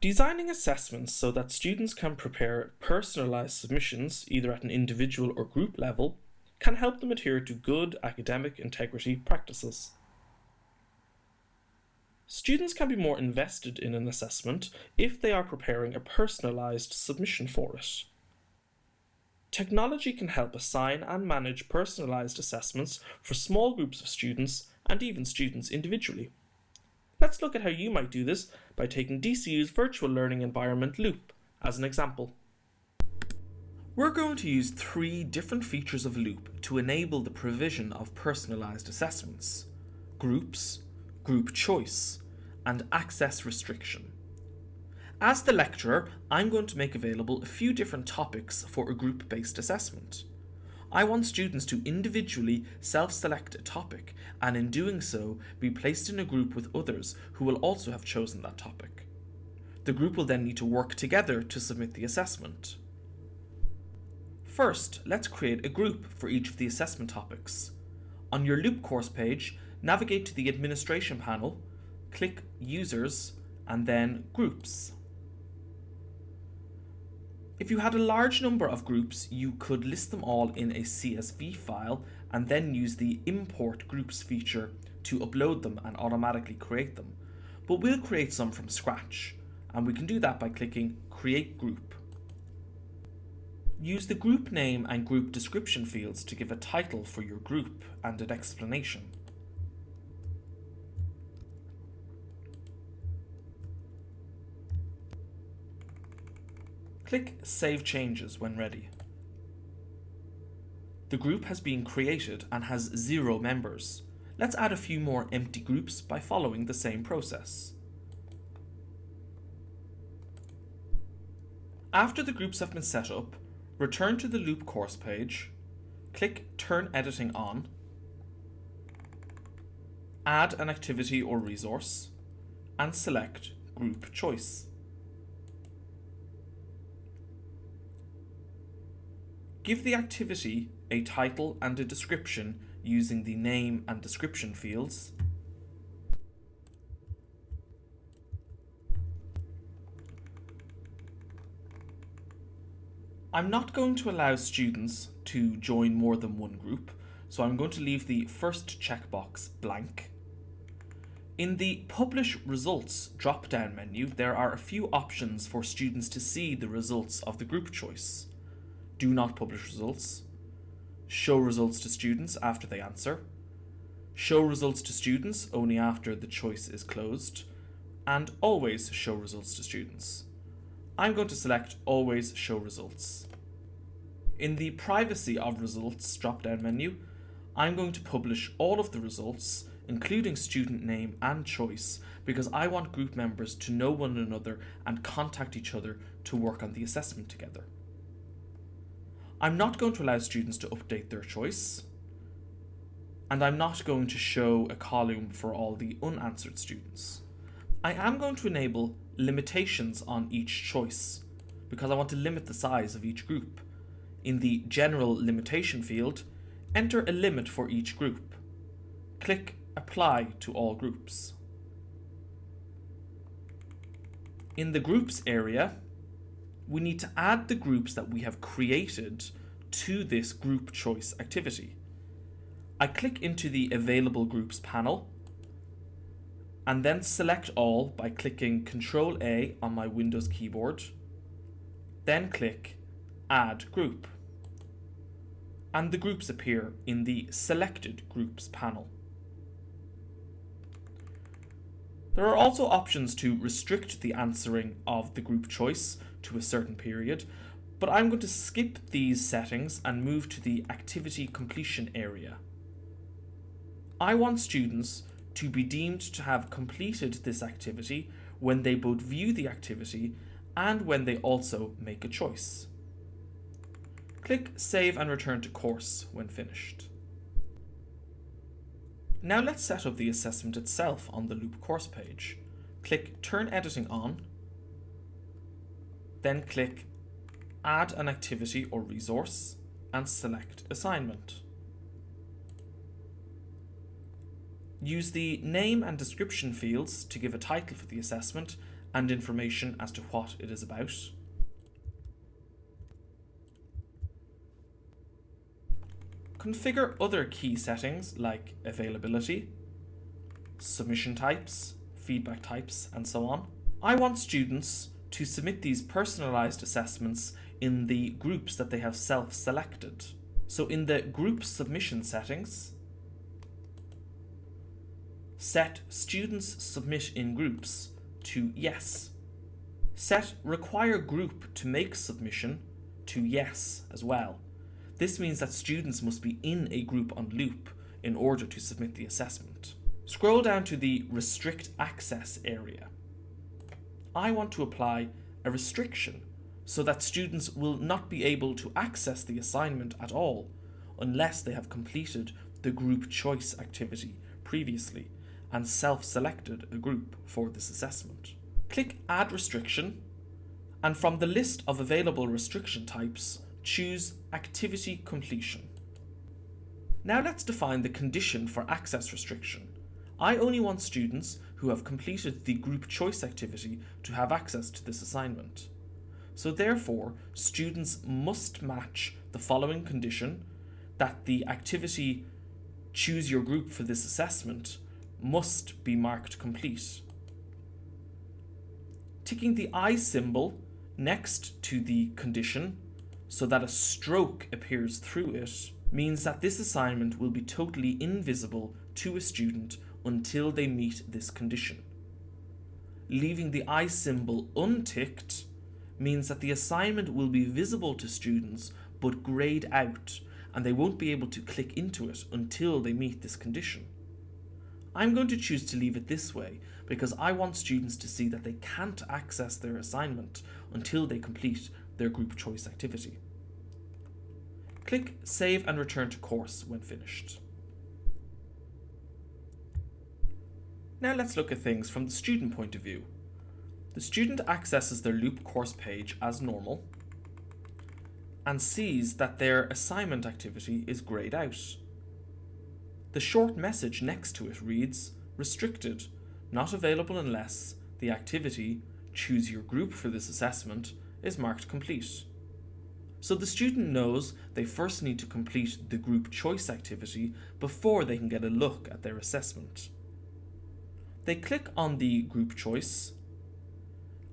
Designing assessments so that students can prepare personalised submissions, either at an individual or group level, can help them adhere to good academic integrity practices. Students can be more invested in an assessment if they are preparing a personalised submission for it. Technology can help assign and manage personalised assessments for small groups of students and even students individually. Let's look at how you might do this by taking DCU's virtual learning environment Loop as an example. We're going to use three different features of Loop to enable the provision of personalised assessments. Groups, Group Choice, and Access Restriction. As the lecturer, I'm going to make available a few different topics for a group-based assessment. I want students to individually self-select a topic and in doing so be placed in a group with others who will also have chosen that topic. The group will then need to work together to submit the assessment. First, let's create a group for each of the assessment topics. On your Loop course page, navigate to the Administration panel, click Users, and then Groups. If you had a large number of groups, you could list them all in a CSV file and then use the import groups feature to upload them and automatically create them. But we'll create some from scratch and we can do that by clicking create group. Use the group name and group description fields to give a title for your group and an explanation. Click Save Changes when ready. The group has been created and has zero members. Let's add a few more empty groups by following the same process. After the groups have been set up, return to the Loop course page, click Turn Editing On, add an activity or resource, and select Group Choice. Give the activity a title and a description using the name and description fields. I'm not going to allow students to join more than one group, so I'm going to leave the first checkbox blank. In the Publish Results drop-down menu, there are a few options for students to see the results of the group choice do not publish results, show results to students after they answer, show results to students only after the choice is closed, and always show results to students. I'm going to select always show results. In the privacy of results drop-down menu, I'm going to publish all of the results, including student name and choice, because I want group members to know one another and contact each other to work on the assessment together. I'm not going to allow students to update their choice. And I'm not going to show a column for all the unanswered students. I am going to enable limitations on each choice because I want to limit the size of each group. In the general limitation field, enter a limit for each group. Click apply to all groups. In the groups area, we need to add the groups that we have created to this group choice activity. I click into the available groups panel and then select all by clicking Ctrl A on my Windows keyboard, then click add group and the groups appear in the selected groups panel. There are also options to restrict the answering of the group choice to a certain period, but I'm going to skip these settings and move to the activity completion area. I want students to be deemed to have completed this activity when they both view the activity and when they also make a choice. Click Save and return to course when finished. Now let's set up the assessment itself on the Loop course page. Click Turn Editing On then click Add an activity or resource and select Assignment. Use the name and description fields to give a title for the assessment and information as to what it is about. Configure other key settings like availability, submission types, feedback types, and so on. I want students to submit these personalized assessments in the groups that they have self-selected. So in the group submission settings, set students submit in groups to yes. Set require group to make submission to yes as well. This means that students must be in a group on loop in order to submit the assessment. Scroll down to the restrict access area. I want to apply a restriction so that students will not be able to access the assignment at all unless they have completed the group choice activity previously and self-selected a group for this assessment. Click Add Restriction and from the list of available restriction types, choose Activity Completion. Now let's define the condition for access restriction. I only want students who have completed the group choice activity to have access to this assignment. So therefore, students must match the following condition that the activity choose your group for this assessment must be marked complete. Ticking the eye symbol next to the condition so that a stroke appears through it means that this assignment will be totally invisible to a student until they meet this condition. Leaving the eye symbol unticked means that the assignment will be visible to students but greyed out and they won't be able to click into it until they meet this condition. I'm going to choose to leave it this way because I want students to see that they can't access their assignment until they complete their group choice activity. Click Save and Return to Course when finished. Now let's look at things from the student point of view. The student accesses their loop course page as normal and sees that their assignment activity is greyed out. The short message next to it reads, restricted, not available unless the activity, choose your group for this assessment, is marked complete. So the student knows they first need to complete the group choice activity before they can get a look at their assessment. They click on the group choice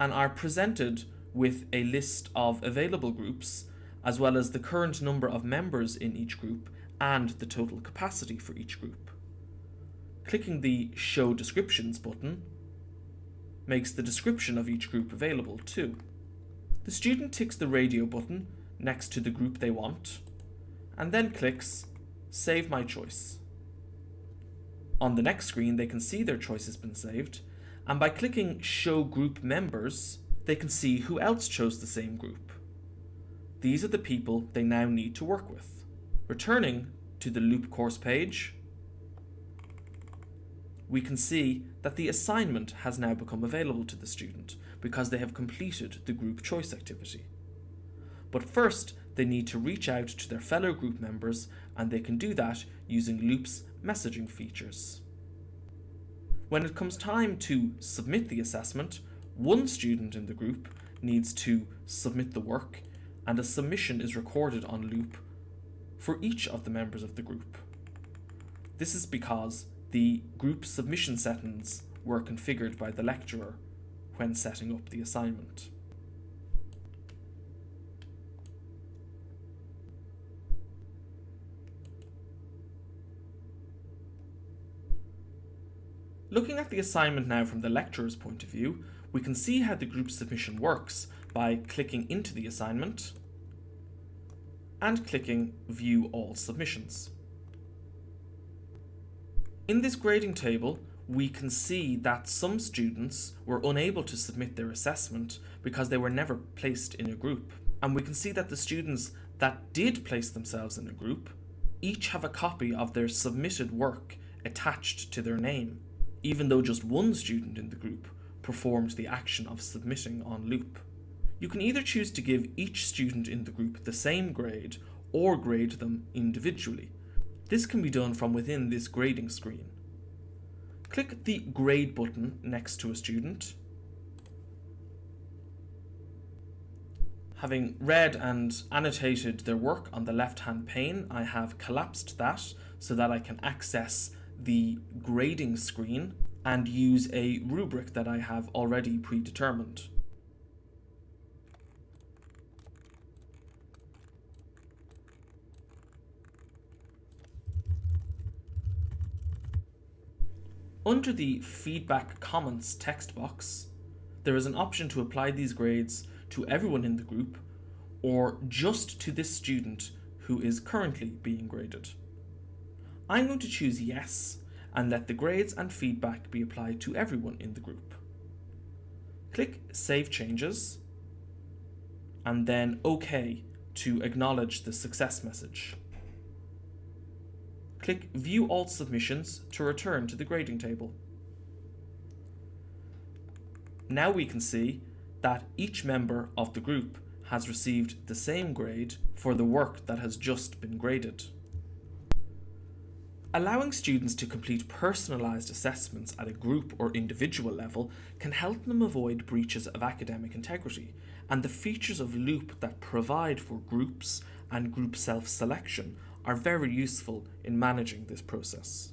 and are presented with a list of available groups as well as the current number of members in each group and the total capacity for each group. Clicking the Show Descriptions button makes the description of each group available too. The student ticks the radio button next to the group they want and then clicks Save My Choice. On the next screen they can see their choice has been saved and by clicking Show Group Members they can see who else chose the same group. These are the people they now need to work with. Returning to the loop course page, we can see that the assignment has now become available to the student because they have completed the group choice activity. But first, they need to reach out to their fellow group members and they can do that using Loop's messaging features. When it comes time to submit the assessment, one student in the group needs to submit the work and a submission is recorded on Loop for each of the members of the group. This is because the group submission settings were configured by the lecturer when setting up the assignment. Looking at the assignment now from the lecturer's point of view, we can see how the group submission works by clicking into the assignment and clicking View All Submissions. In this grading table, we can see that some students were unable to submit their assessment because they were never placed in a group. And we can see that the students that did place themselves in a group each have a copy of their submitted work attached to their name, even though just one student in the group performed the action of submitting on loop. You can either choose to give each student in the group the same grade or grade them individually. This can be done from within this grading screen click the grade button next to a student. Having read and annotated their work on the left-hand pane, I have collapsed that so that I can access the grading screen and use a rubric that I have already predetermined. Under the feedback comments text box, there is an option to apply these grades to everyone in the group or just to this student who is currently being graded. I'm going to choose yes and let the grades and feedback be applied to everyone in the group. Click Save Changes and then OK to acknowledge the success message. Click View All Submissions to return to the grading table. Now we can see that each member of the group has received the same grade for the work that has just been graded. Allowing students to complete personalised assessments at a group or individual level can help them avoid breaches of academic integrity, and the features of Loop that provide for groups and group self-selection are very useful in managing this process.